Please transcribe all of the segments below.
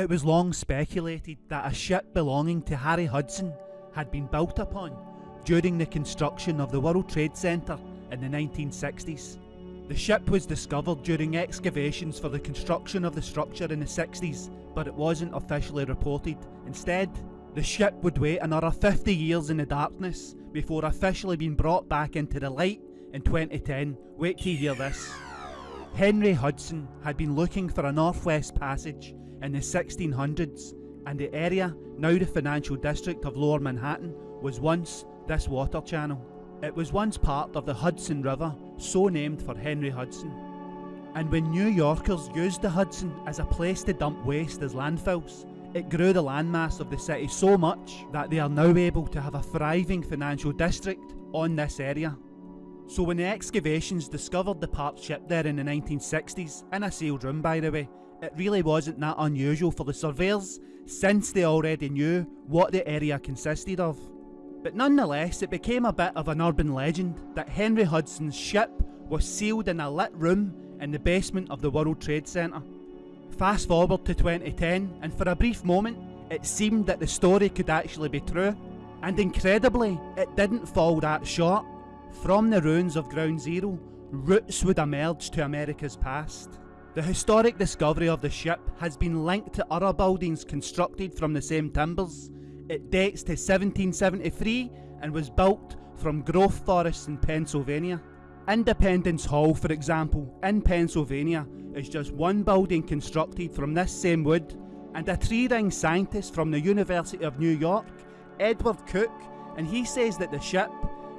It was long speculated that a ship belonging to Harry Hudson had been built upon during the construction of the World Trade Center in the 1960s. The ship was discovered during excavations for the construction of the structure in the 60s, but it wasn't officially reported. Instead, the ship would wait another 50 years in the darkness before officially being brought back into the light in 2010. Wait till you hear this. Henry Hudson had been looking for a northwest passage in the 1600s, and the area, now the financial district of Lower Manhattan, was once this water channel. It was once part of the Hudson River, so named for Henry Hudson. And when New Yorkers used the Hudson as a place to dump waste as landfills, it grew the landmass of the city so much that they are now able to have a thriving financial district on this area. So when the excavations discovered the parked ship there in the 1960s, in a sealed room by the way, it really wasn't that unusual for the surveyors, since they already knew what the area consisted of. But nonetheless, it became a bit of an urban legend that Henry Hudson's ship was sealed in a lit room in the basement of the World Trade Center. Fast forward to 2010, and for a brief moment, it seemed that the story could actually be true. And incredibly, it didn't fall that short. From the ruins of Ground Zero, roots would emerge to America's past. The historic discovery of the ship has been linked to other buildings constructed from the same timbers. It dates to 1773 and was built from growth forests in Pennsylvania. Independence Hall, for example, in Pennsylvania, is just one building constructed from this same wood, and a tree ring scientist from the University of New York, Edward Cook, and he says that the ship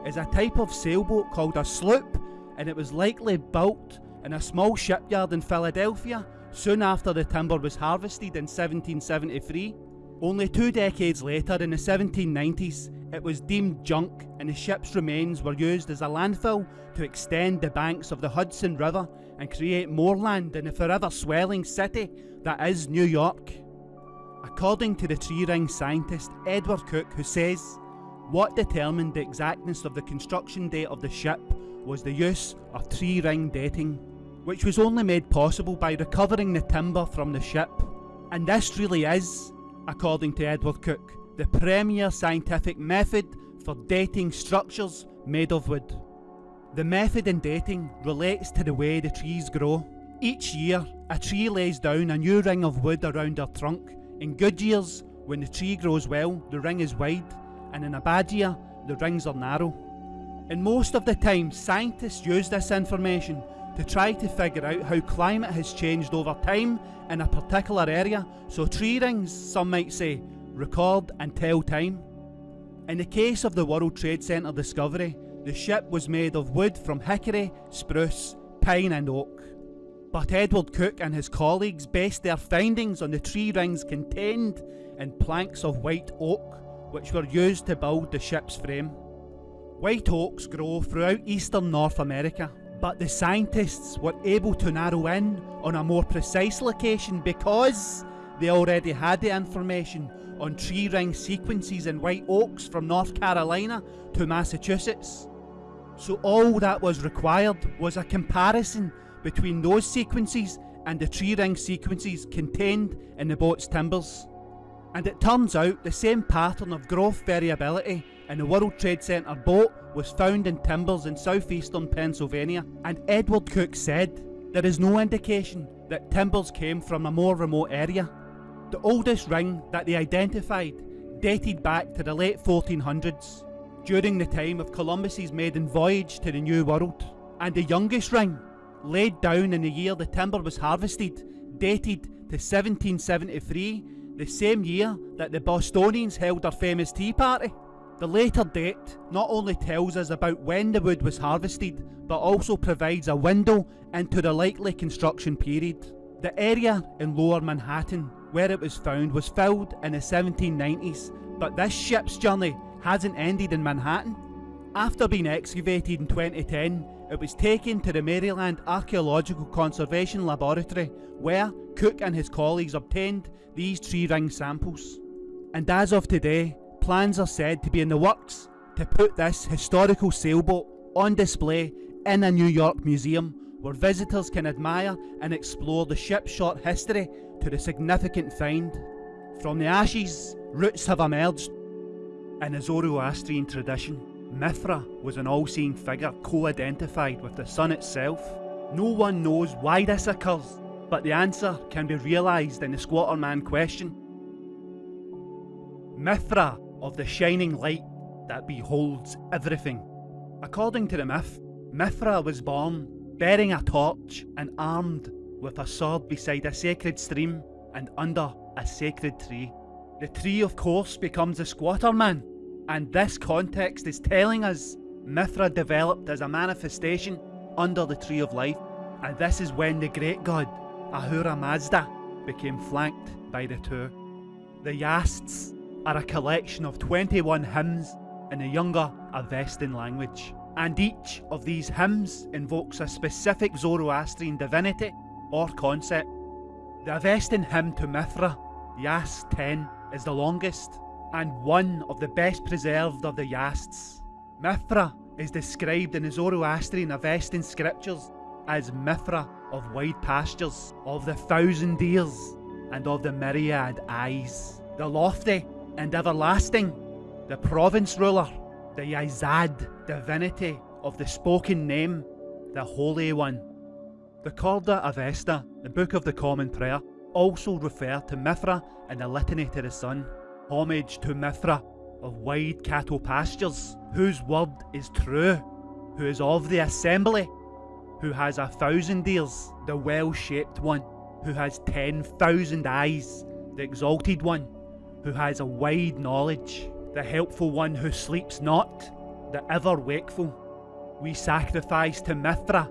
is a type of sailboat called a sloop, and it was likely built in a small shipyard in Philadelphia soon after the timber was harvested in 1773. Only two decades later, in the 1790s, it was deemed junk and the ship's remains were used as a landfill to extend the banks of the Hudson River and create more land in the forever swelling city that is New York. According to the tree ring scientist Edward Cook, who says, what determined the exactness of the construction date of the ship was the use of tree ring dating, which was only made possible by recovering the timber from the ship. And this really is, according to Edward Cook, the premier scientific method for dating structures made of wood. The method in dating relates to the way the trees grow. Each year, a tree lays down a new ring of wood around their trunk. In good years, when the tree grows well, the ring is wide, and in a bad year, the rings are narrow. And most of the time, scientists use this information to try to figure out how climate has changed over time in a particular area, so tree rings, some might say, record and tell time. In the case of the World Trade Center discovery, the ship was made of wood from hickory, spruce, pine and oak. But Edward Cook and his colleagues based their findings on the tree rings contained in planks of white oak, which were used to build the ship's frame. White oaks grow throughout eastern North America, but the scientists were able to narrow in on a more precise location because they already had the information on tree ring sequences in white oaks from North Carolina to Massachusetts. So all that was required was a comparison between those sequences and the tree ring sequences contained in the boat's timbers. And it turns out the same pattern of growth variability in the World Trade Center boat was found in timbers in southeastern Pennsylvania. And Edward Cook said there is no indication that timbers came from a more remote area. The oldest ring that they identified dated back to the late 1400s during the time of Columbus's maiden voyage to the New World, and the youngest ring, laid down in the year the timber was harvested, dated to 1773, the same year that the Bostonians held their famous tea party. The later date not only tells us about when the wood was harvested, but also provides a window into the likely construction period. The area in lower Manhattan where it was found was filled in the 1790s, but this ship's journey hasn't ended in Manhattan. After being excavated in 2010, it was taken to the Maryland Archaeological Conservation Laboratory where Cook and his colleagues obtained these tree ring samples. And as of today, plans are said to be in the works to put this historical sailboat on display in a New York museum where visitors can admire and explore the ship's short history to the significant find. From the ashes, roots have emerged. In the Zoroastrian tradition, Mithra was an all-seeing figure co-identified with the sun itself. No one knows why this occurs, but the answer can be realised in the Squatter Man question. Mithra of the shining light that beholds everything. According to the myth, Mithra was born bearing a torch and armed with a sword beside a sacred stream and under a sacred tree. The tree, of course, becomes a squatter man, and this context is telling us Mithra developed as a manifestation under the tree of life, and this is when the great god Ahura Mazda became flanked by the two. The Yasts are a collection of 21 hymns in the younger Avestan language, and each of these hymns invokes a specific Zoroastrian divinity or concept. The Avestan hymn to Mithra, Yast 10, is the longest and one of the best preserved of the Yasts. Mithra is described in the Zoroastrian Avestan scriptures as Mithra of wide pastures, of the thousand ears, and of the myriad eyes, the lofty and everlasting, the province ruler, the Yazad divinity of the spoken name, the Holy One. The Khorda Avesta, the Book of the Common Prayer, also refer to Mithra in the Litany to the Sun, homage to Mithra of wide cattle pastures, whose word is true, who is of the assembly, who has a thousand ears, the well-shaped one, who has ten thousand eyes, the exalted one, who has a wide knowledge, the helpful one who sleeps not, the ever wakeful. We sacrifice to Mithra,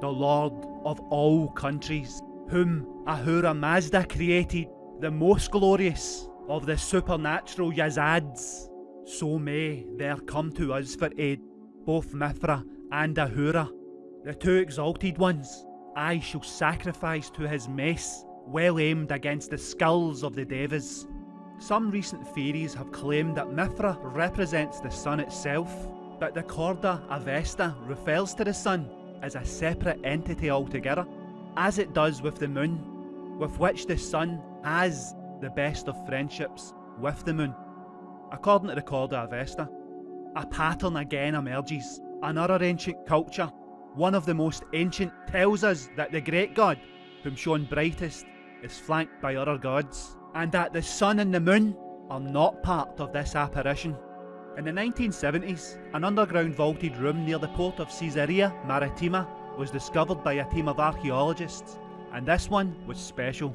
the Lord of all countries, whom Ahura Mazda created, the most glorious of the supernatural Yazads. So may there come to us for aid both Mithra and Ahura, the two exalted ones. I shall sacrifice to his mace, well aimed against the skulls of the Devas. Some recent theories have claimed that Mithra represents the sun itself, but the Khorda Avesta refers to the sun as a separate entity altogether, as it does with the moon, with which the sun has the best of friendships with the moon. According to the Khorda Avesta, a pattern again emerges. Another ancient culture, one of the most ancient, tells us that the great god, whom shone brightest, is flanked by other gods and that the sun and the moon are not part of this apparition. In the 1970s, an underground vaulted room near the port of Caesarea Maritima was discovered by a team of archaeologists, and this one was special.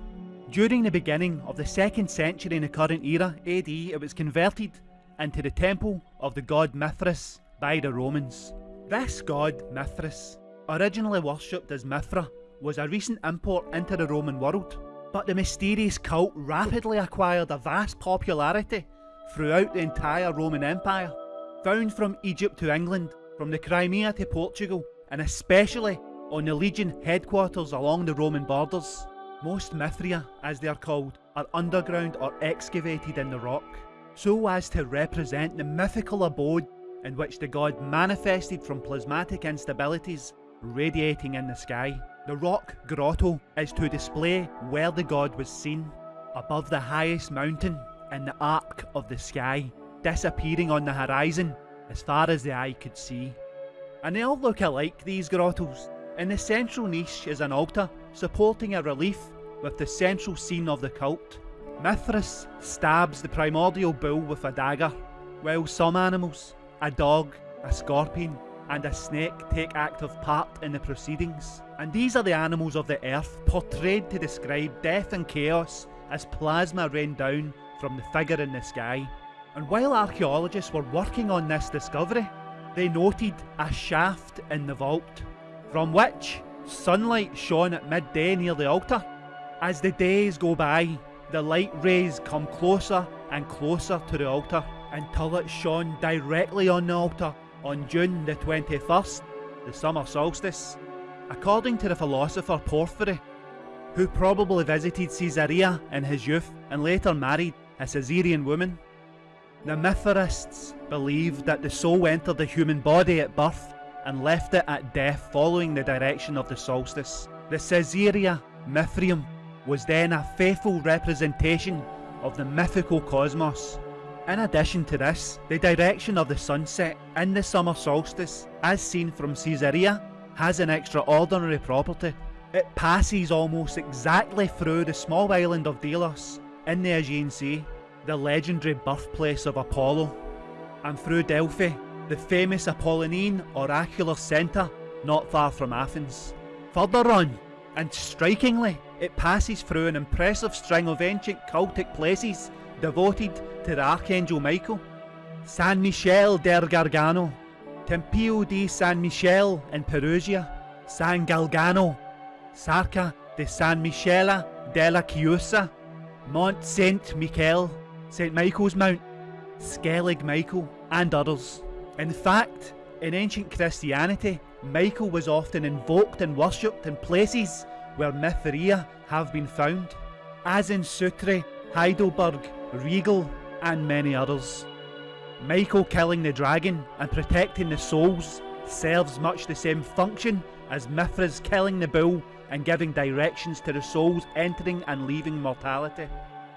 During the beginning of the 2nd century in the current era, AD, it was converted into the temple of the god Mithras by the Romans. This god, Mithras, originally worshipped as Mithra, was a recent import into the Roman world but the mysterious cult rapidly acquired a vast popularity throughout the entire Roman Empire. Found from Egypt to England, from the Crimea to Portugal, and especially on the Legion headquarters along the Roman borders. Most Mithraea, as they are called, are underground or excavated in the rock, so as to represent the mythical abode in which the god manifested from plasmatic instabilities radiating in the sky. The rock grotto is to display where the god was seen, above the highest mountain in the arc of the sky, disappearing on the horizon as far as the eye could see. And they all look alike, these grottos. In the central niche is an altar supporting a relief with the central scene of the cult. Mithras stabs the primordial bull with a dagger, while some animals, a dog, a scorpion, and a snake take active part in the proceedings. And these are the animals of the earth, portrayed to describe death and chaos as plasma rained down from the figure in the sky. And while archaeologists were working on this discovery, they noted a shaft in the vault, from which sunlight shone at midday near the altar. As the days go by, the light rays come closer and closer to the altar until it shone directly on the altar on June the 21st, the summer solstice, according to the philosopher Porphyry, who probably visited Caesarea in his youth and later married a Caesarean woman. The Mithraists believed that the soul entered the human body at birth and left it at death following the direction of the solstice. The Caesarea Mithraeum was then a faithful representation of the mythical cosmos. In addition to this, the direction of the sunset in the summer solstice, as seen from Caesarea, has an extraordinary property. It passes almost exactly through the small island of Delos in the Aegean Sea, the legendary birthplace of Apollo, and through Delphi, the famous Apollonian oracular centre not far from Athens. Further on, and strikingly, it passes through an impressive string of ancient cultic places devoted to the Archangel Michael. San Michele del Gargano, Tempio di San Michele in Perugia, San Galgano, Sacra di San Michele della Chiusa, Mont Saint Michel, St Michael's Mount, Skellig Michael, and others. In fact, in ancient Christianity, Michael was often invoked and worshipped in places where Mithraea have been found, as in Sutri, Heidelberg, Riegel, and many others. Michael killing the dragon and protecting the souls serves much the same function as Mithras killing the bull and giving directions to the souls entering and leaving mortality.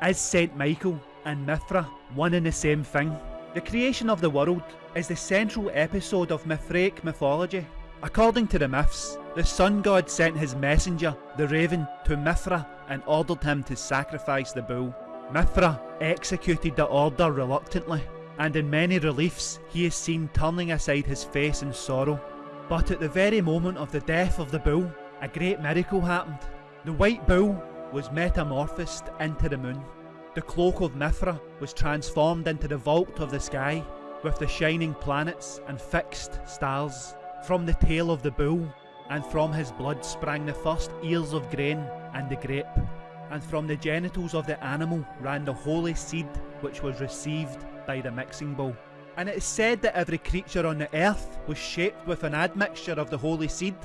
Is Saint Michael and Mithra one and the same thing? The creation of the world is the central episode of Mithraic mythology. According to the myths, the sun god sent his messenger, the raven, to Mithra and ordered him to sacrifice the bull. Mithra executed the order reluctantly, and in many reliefs he is seen turning aside his face in sorrow. But at the very moment of the death of the bull, a great miracle happened. The white bull was metamorphosed into the moon. The cloak of Mithra was transformed into the vault of the sky, with the shining planets and fixed stars. From the tail of the bull, and from his blood sprang the first ears of grain and the grape. And from the genitals of the animal ran the holy seed which was received by the mixing bowl. And it is said that every creature on the earth was shaped with an admixture of the holy seed.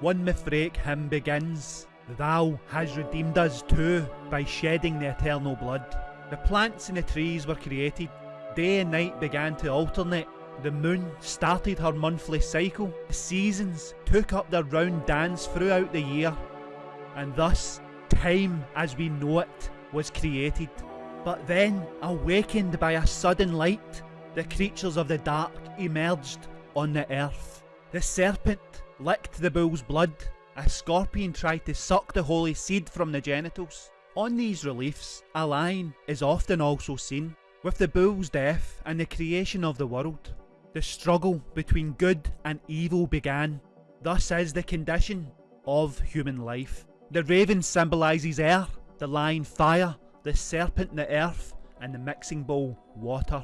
One Mithraic hymn begins Thou has redeemed us too by shedding the eternal blood. The plants and the trees were created. Day and night began to alternate. The moon started her monthly cycle. The seasons took up their round dance throughout the year. And thus, time as we know it was created. But then, awakened by a sudden light, the creatures of the dark emerged on the earth. The serpent licked the bull's blood a scorpion tried to suck the holy seed from the genitals. On these reliefs, a line is often also seen. With the bull's death and the creation of the world, the struggle between good and evil began. Thus is the condition of human life. The raven symbolises air, the lion fire, the serpent the earth, and the mixing bowl water.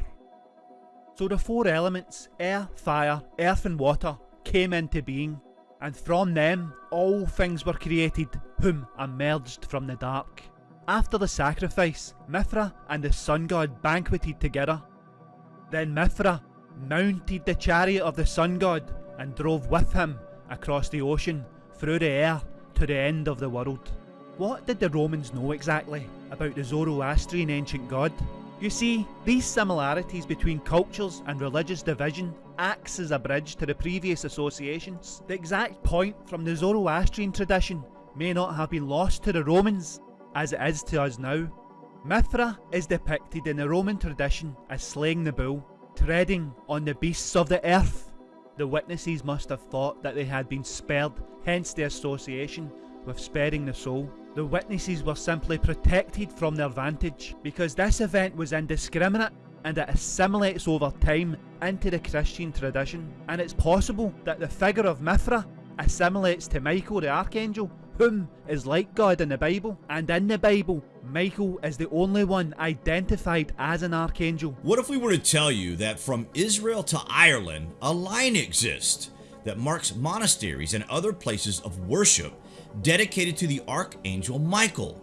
So the four elements, air, fire, earth and water, came into being and from them all things were created, whom emerged from the dark. After the sacrifice, Mithra and the sun god banqueted together. Then Mithra mounted the chariot of the sun god and drove with him across the ocean, through the air, to the end of the world. What did the Romans know exactly about the Zoroastrian ancient god? You see, these similarities between cultures and religious division acts as a bridge to the previous associations. The exact point from the Zoroastrian tradition may not have been lost to the Romans, as it is to us now. Mithra is depicted in the Roman tradition as slaying the bull, treading on the beasts of the earth. The witnesses must have thought that they had been spared, hence the association with sparing the soul. The witnesses were simply protected from their vantage because this event was indiscriminate and it assimilates over time into the Christian tradition. And it's possible that the figure of Mithra assimilates to Michael the Archangel, whom is like God in the Bible. And in the Bible, Michael is the only one identified as an archangel. What if we were to tell you that from Israel to Ireland, a line exists that marks monasteries and other places of worship dedicated to the Archangel Michael?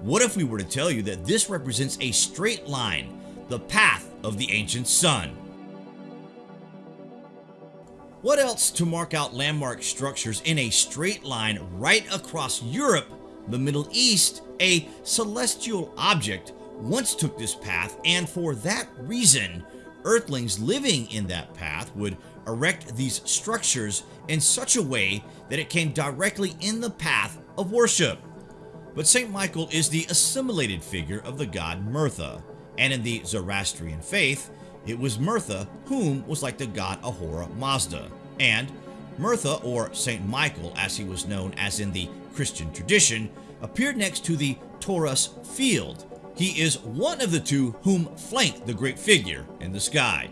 What if we were to tell you that this represents a straight line, the path of the ancient sun? What else to mark out landmark structures in a straight line right across Europe, the Middle East, a celestial object once took this path and for that reason, Earthlings living in that path would erect these structures in such a way that it came directly in the path of worship. But St. Michael is the assimilated figure of the god Murtha, and in the Zoroastrian faith, it was Murtha whom was like the god Ahura Mazda, and Murtha, or St. Michael as he was known as in the Christian tradition, appeared next to the torus field. He is one of the two whom flanked the great figure in the sky.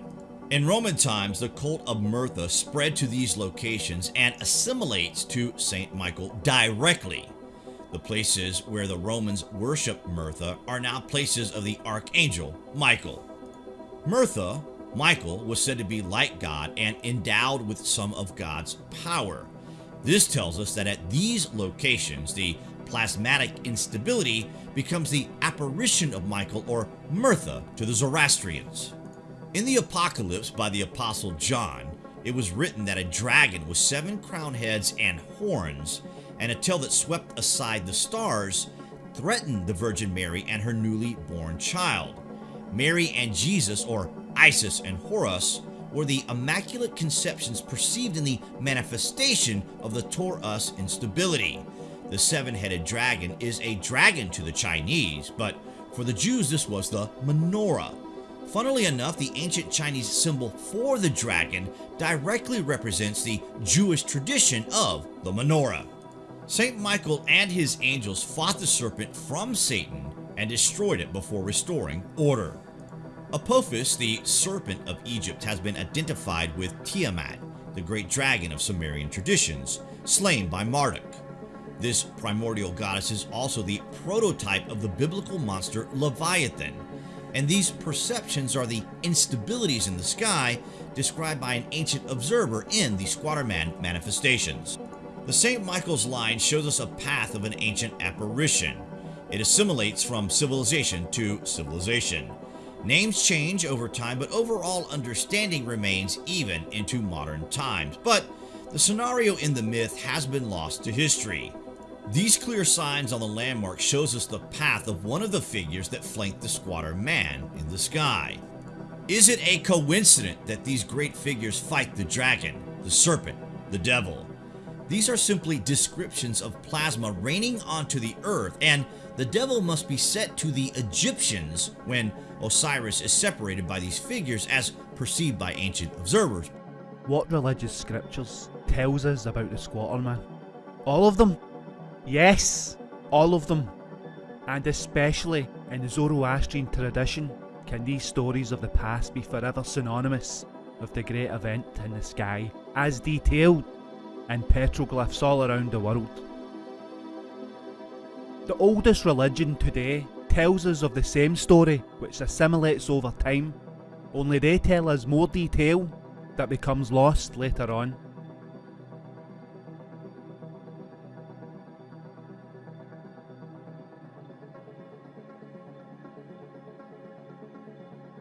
In Roman times, the cult of Murtha spread to these locations and assimilates to St. Michael directly. The places where the Romans worship Murtha are now places of the archangel Michael. Murtha, Michael, was said to be like God and endowed with some of God's power. This tells us that at these locations, the plasmatic instability becomes the apparition of Michael or Murtha to the Zoroastrians. In the Apocalypse by the Apostle John, it was written that a dragon with seven crown heads and horns, and a tail that swept aside the stars, threatened the Virgin Mary and her newly born child. Mary and Jesus, or Isis and Horus, were the immaculate conceptions perceived in the manifestation of the torus instability. The seven-headed dragon is a dragon to the Chinese, but for the Jews this was the menorah, Funnily enough, the ancient Chinese symbol for the dragon directly represents the Jewish tradition of the menorah. St. Michael and his angels fought the serpent from Satan and destroyed it before restoring order. Apophis, the serpent of Egypt, has been identified with Tiamat, the great dragon of Sumerian traditions, slain by Marduk. This primordial goddess is also the prototype of the biblical monster Leviathan, and these perceptions are the instabilities in the sky described by an ancient observer in the Squatterman manifestations. The St. Michael's line shows us a path of an ancient apparition. It assimilates from civilization to civilization. Names change over time, but overall understanding remains even into modern times. But the scenario in the myth has been lost to history. These clear signs on the landmark shows us the path of one of the figures that flanked the squatter man in the sky. Is it a coincidence that these great figures fight the dragon, the serpent, the devil? These are simply descriptions of plasma raining onto the earth and the devil must be set to the Egyptians when Osiris is separated by these figures as perceived by ancient observers. What religious scriptures tells us about the squatter man? All of them? Yes, all of them. And especially in the Zoroastrian tradition, can these stories of the past be forever synonymous with the great event in the sky, as detailed in petroglyphs all around the world. The oldest religion today tells us of the same story which assimilates over time, only they tell us more detail that becomes lost later on.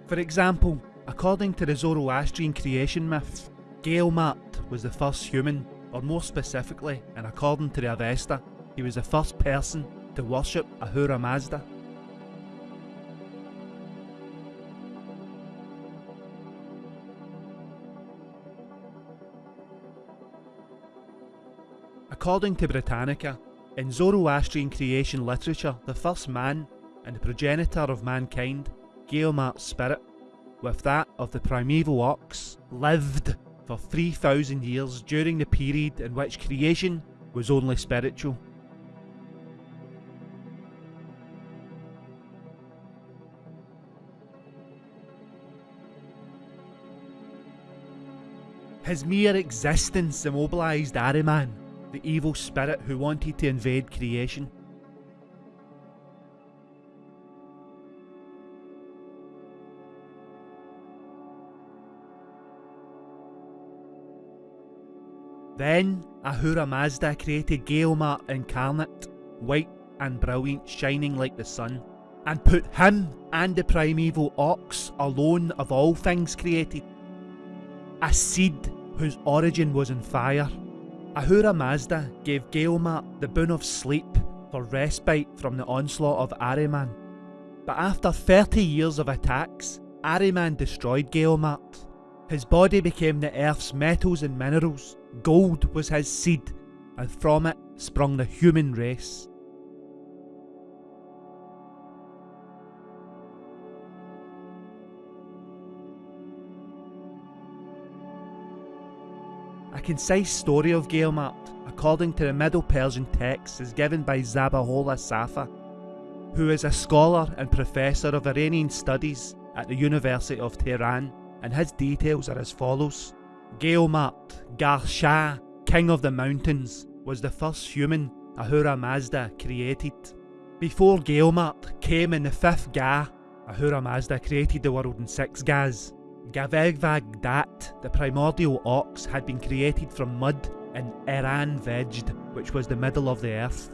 For example, according to the Zoroastrian creation myth, Gayomart was the first human, or more specifically, and according to the Avesta, he was the first person to worship Ahura Mazda. According to Britannica, in Zoroastrian creation literature, the first man and the progenitor of mankind Gayomart's spirit, with that of the primeval ox, lived for 3,000 years during the period in which creation was only spiritual. His mere existence immobilised Ahriman, the evil spirit who wanted to invade creation. Then Ahura Mazda created Gayomart incarnate, white and brilliant, shining like the sun, and put him and the primeval ox alone of all things created. A seed whose origin was in fire. Ahura Mazda gave Gayomart the boon of sleep for respite from the onslaught of Ahriman. But after 30 years of attacks, Ahriman destroyed Gayomart. His body became the earth's metals and minerals, Gold was his seed, and from it sprung the human race. A concise story of Gayomart, according to the Middle Persian text, is given by Zabihullah Safa, who is a scholar and professor of Iranian studies at the University of Tehran, and his details are as follows. Gayomart, Gar Shah, King of the Mountains, was the first human Ahura Mazda created. Before Gayomart came in the fifth Ga, Ahura Mazda created the world in six Gas. Gavegvag Dat, the primordial ox, had been created from mud in Iran Vejd, which was the middle of the earth.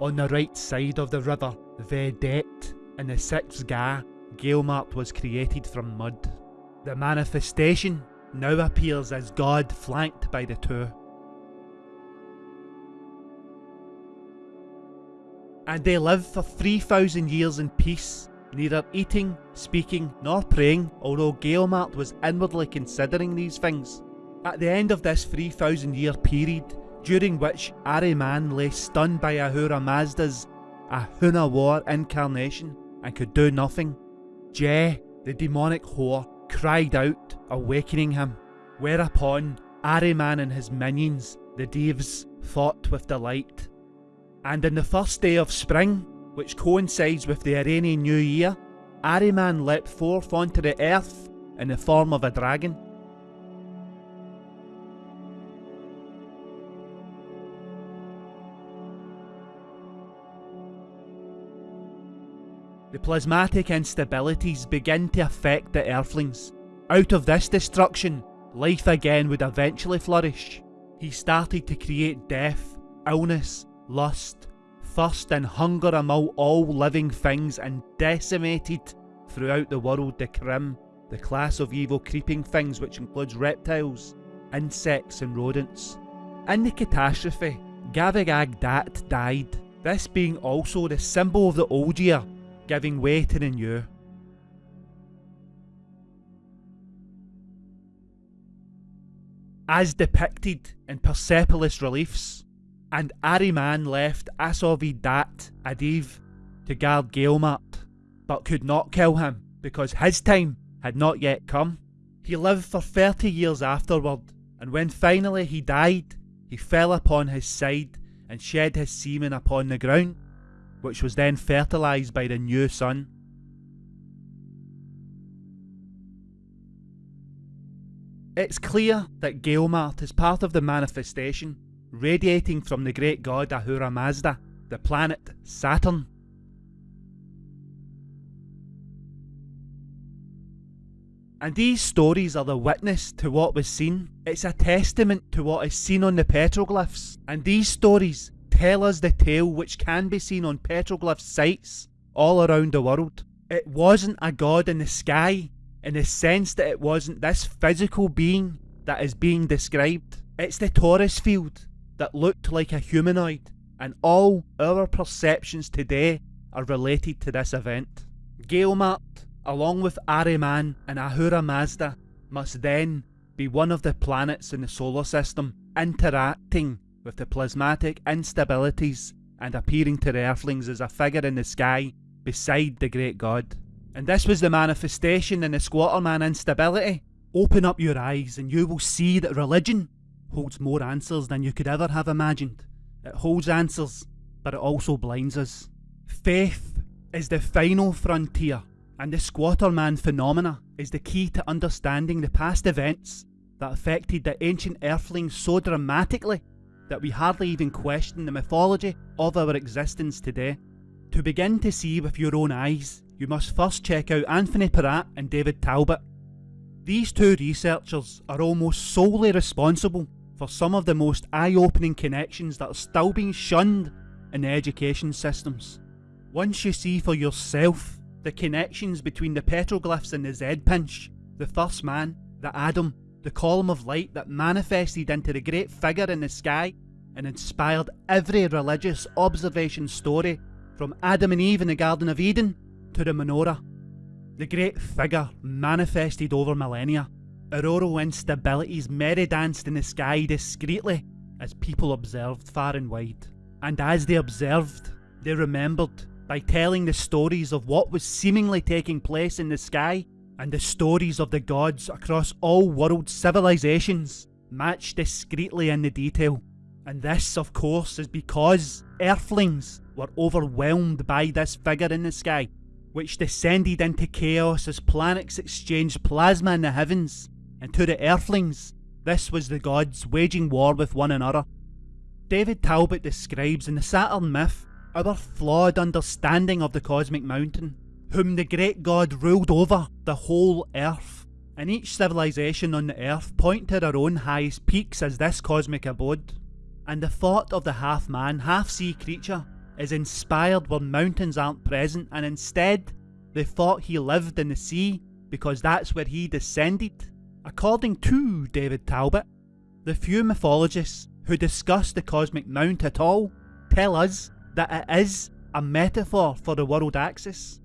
On the right side of the river, Vedet, in the sixth Ga, Gayomart was created from mud. The manifestation now appears as God flanked by the two. And they lived for 3,000 years in peace, neither eating, speaking, nor praying, although Gayomart was inwardly considering these things. At the end of this 3,000 year period, during which Ahriman lay stunned by Ahura Mazda's Ahuna War incarnation and could do nothing, Jeh, the demonic whore, cried out, awakening him. Whereupon Ahriman and his minions, the Devs, fought with delight. And in the first day of spring, which coincides with the Iranian New Year, Ahriman leapt forth onto the earth in the form of a dragon. The plasmatic instabilities begin to affect the Earthlings. Out of this destruction, life again would eventually flourish. He started to create death, illness, lust, thirst and hunger among all living things and decimated throughout the world the Krim, the class of evil creeping things which includes reptiles, insects and rodents. In the catastrophe, Gavigag Dat died, this being also the symbol of the old year giving way to the new. As depicted in Persepolis reliefs, and Ahriman left Asovidat Adiv to guard Gayomart, but could not kill him because his time had not yet come. He lived for 30 years afterward, and when finally he died, he fell upon his side and shed his semen upon the ground which was then fertilised by the new sun. It's clear that Gayomart is part of the manifestation, radiating from the great god Ahura Mazda, the planet Saturn. And these stories are the witness to what was seen. It's a testament to what is seen on the petroglyphs. And these stories tell us the tale which can be seen on petroglyph sites all around the world. It wasn't a god in the sky, in the sense that it wasn't this physical being that is being described. It's the torus field that looked like a humanoid, and all our perceptions today are related to this event. Gayomart, along with Ahriman and Ahura Mazda, must then be one of the planets in the solar system interacting with the plasmatic instabilities and appearing to the earthlings as a figure in the sky beside the great god. And this was the manifestation in the squatterman instability. Open up your eyes and you will see that religion holds more answers than you could ever have imagined. It holds answers, but it also blinds us. Faith is the final frontier, and the squatterman phenomena is the key to understanding the past events that affected the ancient earthlings so dramatically that we hardly even question the mythology of our existence today. To begin to see with your own eyes, you must first check out Anthony Peratt and David Talbot. These two researchers are almost solely responsible for some of the most eye-opening connections that are still being shunned in the education systems. Once you see for yourself the connections between the petroglyphs and the Z-pinch, the first man, the Adam, the column of light that manifested into the great figure in the sky and inspired every religious observation story from Adam and Eve in the Garden of Eden to the menorah. The great figure manifested over millennia. Auroral instabilities merry danced in the sky discreetly as people observed far and wide. And as they observed, They remembered by telling the stories of what was seemingly taking place in the sky and the stories of the gods across all world civilizations matched discreetly in the detail. And this, of course, is because Earthlings were overwhelmed by this figure in the sky, which descended into chaos as planets exchanged plasma in the heavens. And to the Earthlings, this was the gods waging war with one another. David Talbot describes in the Saturn myth our flawed understanding of the cosmic mountain, whom the great god ruled over the whole earth. And each civilization on the earth point to their own highest peaks as this cosmic abode. And the thought of the half man, half sea creature is inspired where mountains aren't present, and instead they thought he lived in the sea because that's where he descended. According to David Talbot, the few mythologists who discuss the cosmic mount at all tell us that it is a metaphor for the world axis.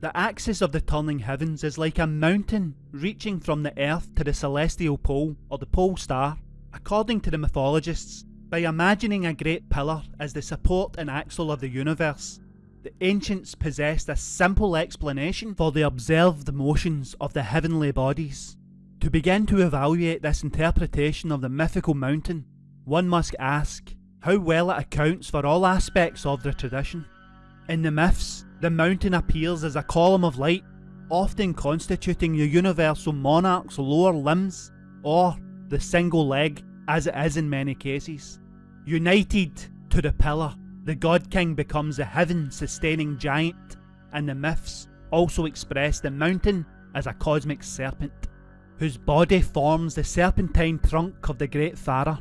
The axis of the turning heavens is like a mountain reaching from the earth to the celestial pole or the pole star. According to the mythologists, by imagining a great pillar as the support and axle of the universe, the ancients possessed a simple explanation for the observed motions of the heavenly bodies. To begin to evaluate this interpretation of the mythical mountain, one must ask how well it accounts for all aspects of the tradition. In the myths, the mountain appears as a column of light, often constituting the universal monarch's lower limbs, or the single leg, as it is in many cases. United to the pillar, the God King becomes a heaven sustaining giant, and the myths also express the mountain as a cosmic serpent whose body forms the serpentine trunk of the great Thara.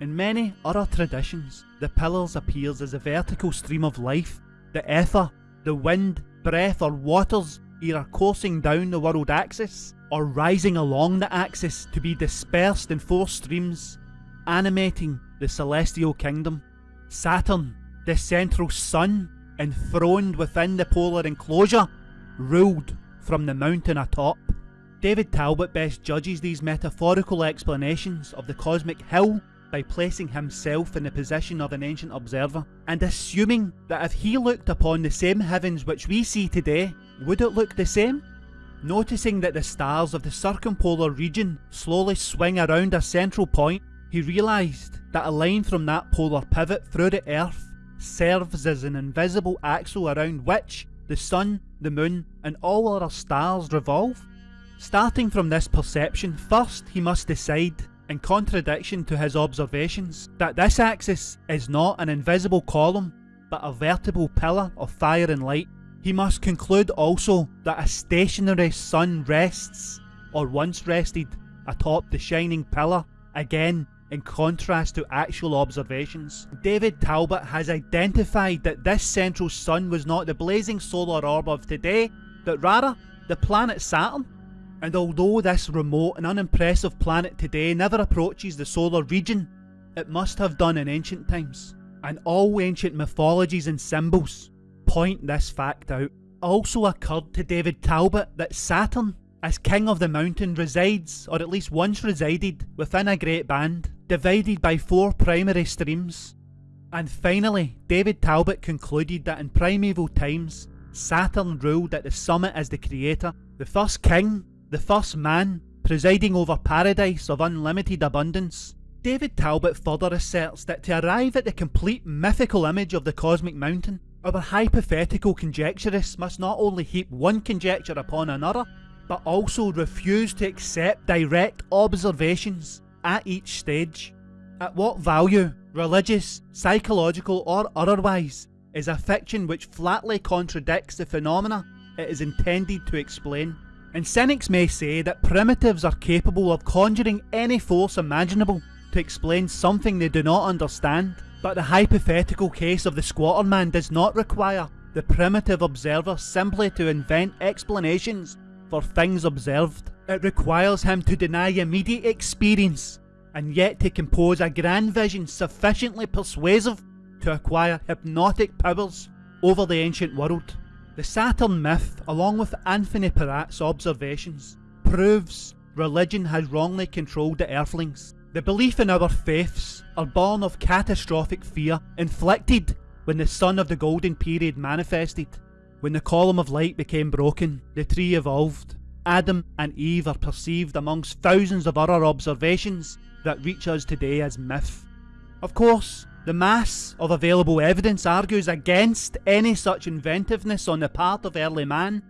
In many other traditions, the pillars appears as a vertical stream of life, the ether, the wind, breath or waters either coursing down the world axis or rising along the axis to be dispersed in four streams, animating the celestial kingdom. Saturn, the central sun, enthroned within the polar enclosure, ruled from the mountain atop. David Talbot best judges these metaphorical explanations of the cosmic hill by placing himself in the position of an ancient observer, and assuming that if he looked upon the same heavens which we see today, would it look the same? Noticing that the stars of the circumpolar region slowly swing around a central point, he realised that a line from that polar pivot through the earth serves as an invisible axle around which the sun, the moon and all other stars revolve. Starting from this perception, first he must decide, in contradiction to his observations, that this axis is not an invisible column, but a vertical pillar of fire and light. He must conclude also that a stationary sun rests, or once rested, atop the shining pillar, again in contrast to actual observations. David Talbot has identified that this central sun was not the blazing solar orb of today, but rather the planet Saturn, and although this remote and unimpressive planet today never approaches the solar region, it must have done in ancient times. And all ancient mythologies and symbols point this fact out. Also occurred to David Talbot that Saturn, as king of the mountain, resides, or at least once resided, within a great band, divided by four primary streams. And finally, David Talbot concluded that in primeval times, Saturn ruled at the summit as the creator, the first king the first man, presiding over paradise of unlimited abundance. David Talbot further asserts that to arrive at the complete mythical image of the cosmic mountain, our hypothetical conjecturists must not only heap one conjecture upon another, but also refuse to accept direct observations at each stage. At what value, religious, psychological or otherwise, is a fiction which flatly contradicts the phenomena it is intended to explain? And cynics may say that primitives are capable of conjuring any force imaginable to explain something they do not understand, but the hypothetical case of the squatter man does not require the primitive observer simply to invent explanations for things observed. It requires him to deny immediate experience, and yet to compose a grand vision sufficiently persuasive to acquire hypnotic powers over the ancient world. The Saturn myth, along with Anthony Peratt's observations, proves religion has wrongly controlled the Earthlings. The belief in our faiths are born of catastrophic fear inflicted when the sun of the golden period manifested. When the column of light became broken, the tree evolved. Adam and Eve are perceived amongst thousands of other observations that reach us today as myth. Of course, the mass of available evidence argues against any such inventiveness on the part of early man.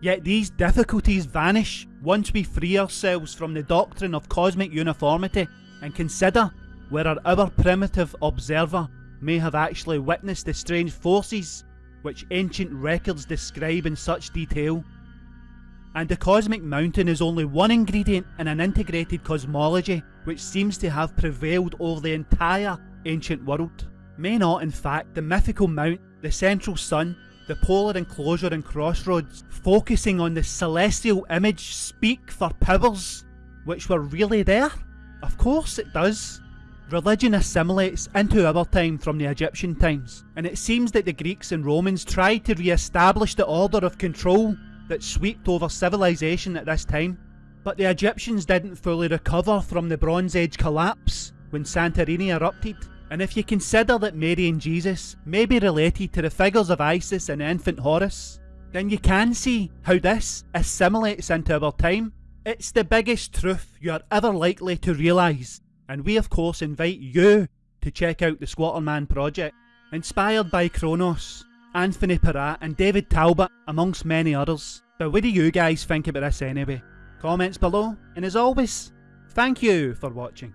Yet these difficulties vanish once we free ourselves from the doctrine of cosmic uniformity and consider whether our primitive observer may have actually witnessed the strange forces which ancient records describe in such detail. And the cosmic mountain is only one ingredient in an integrated cosmology which seems to have prevailed over the entire ancient world. May not, in fact, the mythical mount, the central sun, the polar enclosure and crossroads, focusing on the celestial image, speak for powers which were really there? Of course it does. Religion assimilates into our time from the Egyptian times, and it seems that the Greeks and Romans tried to re-establish the order of control that swept over civilization at this time. But the Egyptians didn't fully recover from the Bronze Age collapse when Santorini erupted, and if you consider that Mary and Jesus may be related to the figures of Isis and infant Horus, then you can see how this assimilates into our time. It's the biggest truth you are ever likely to realise, and we of course invite you to check out the Squatterman project, inspired by Kronos, Anthony Peratt and David Talbot amongst many others. But what do you guys think about this anyway? Comments below, and as always, thank you for watching.